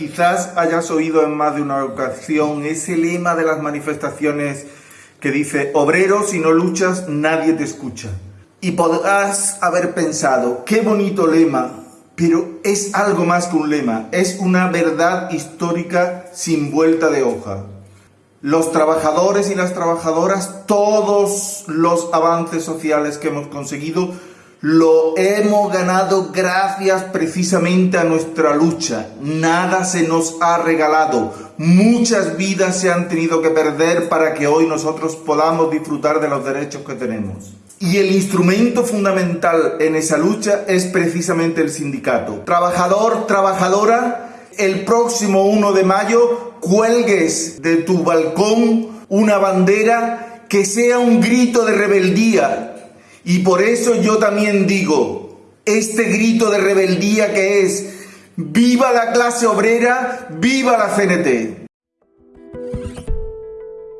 quizás hayas oído en más de una ocasión ese lema de las manifestaciones que dice, obrero, si no luchas, nadie te escucha. Y podrás haber pensado, qué bonito lema, pero es algo más que un lema, es una verdad histórica sin vuelta de hoja. Los trabajadores y las trabajadoras, todos los avances sociales que hemos conseguido, lo hemos ganado gracias precisamente a nuestra lucha. Nada se nos ha regalado. Muchas vidas se han tenido que perder para que hoy nosotros podamos disfrutar de los derechos que tenemos. Y el instrumento fundamental en esa lucha es precisamente el sindicato. Trabajador, trabajadora, el próximo 1 de mayo cuelgues de tu balcón una bandera que sea un grito de rebeldía, y por eso yo también digo, este grito de rebeldía que es, viva la clase obrera, viva la CNT.